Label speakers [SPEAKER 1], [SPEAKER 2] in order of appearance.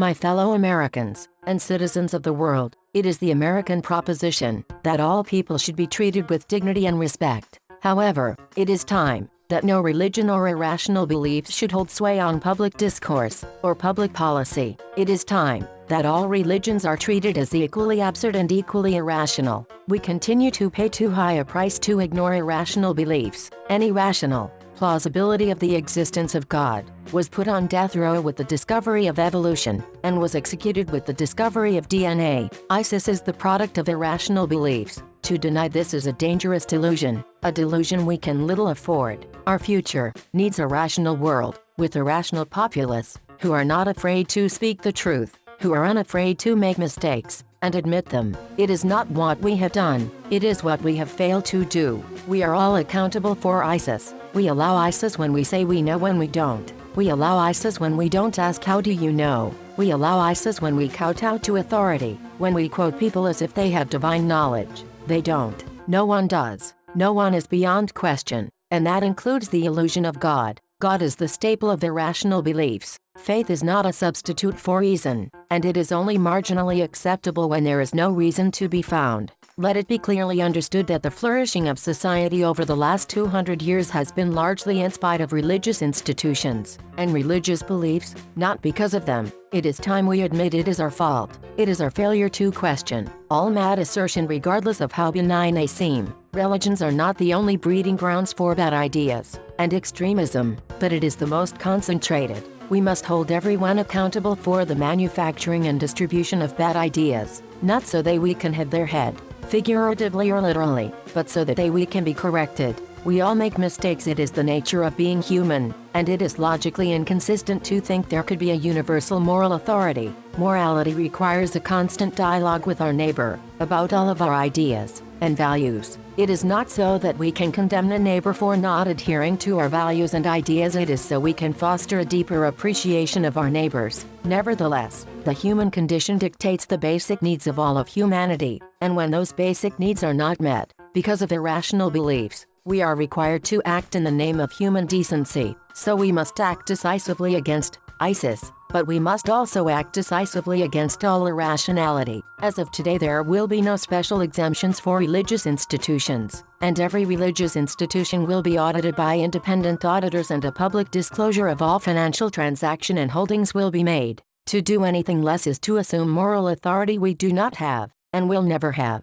[SPEAKER 1] My fellow Americans and citizens of the world, it is the American proposition that all people should be treated with dignity and respect. However, it is time that no religion or irrational beliefs should hold sway on public discourse or public policy. It is time that all religions are treated as equally absurd and equally irrational. We continue to pay too high a price to ignore irrational beliefs. Any rational plausibility of the existence of God was put on death row with the discovery of evolution and was executed with the discovery of DNA. ISIS is the product of irrational beliefs. To deny this is a dangerous delusion, a delusion we can little afford. Our future needs a rational world with a rational populace who are not afraid to speak the truth, who are unafraid to make mistakes and admit them. It is not what we have done, it is what we have failed to do. We are all accountable for ISIS. We allow ISIS when we say we know when we don't. We allow ISIS when we don't ask how do you know. We allow ISIS when we kowtow to authority, when we quote people as if they have divine knowledge. They don't. No one does. No one is beyond question, and that includes the illusion of God. God is the staple of their rational beliefs. Faith is not a substitute for reason, and it is only marginally acceptable when there is no reason to be found. Let it be clearly understood that the flourishing of society over the last 200 years has been largely in spite of religious institutions and religious beliefs, not because of them. It is time we admit it is our fault. It is our failure to question all mad assertion regardless of how benign they seem. Religions are not the only breeding grounds for bad ideas and extremism, but it is the most concentrated. We must hold everyone accountable for the manufacturing and distribution of bad ideas, not so they we can have their head, figuratively or literally, but so that they we can be corrected. We all make mistakes it is the nature of being human, and it is logically inconsistent to think there could be a universal moral authority. Morality requires a constant dialogue with our neighbor, about all of our ideas and values. It is not so that we can condemn a neighbor for not adhering to our values and ideas it is so we can foster a deeper appreciation of our neighbors. Nevertheless, the human condition dictates the basic needs of all of humanity, and when those basic needs are not met, because of irrational beliefs, we are required to act in the name of human decency, so we must act decisively against ISIS, but we must also act decisively against all irrationality. As of today there will be no special exemptions for religious institutions, and every religious institution will be audited by independent auditors and a public disclosure of all financial transaction and holdings will be made. To do anything less is to assume moral authority we do not have, and will never have.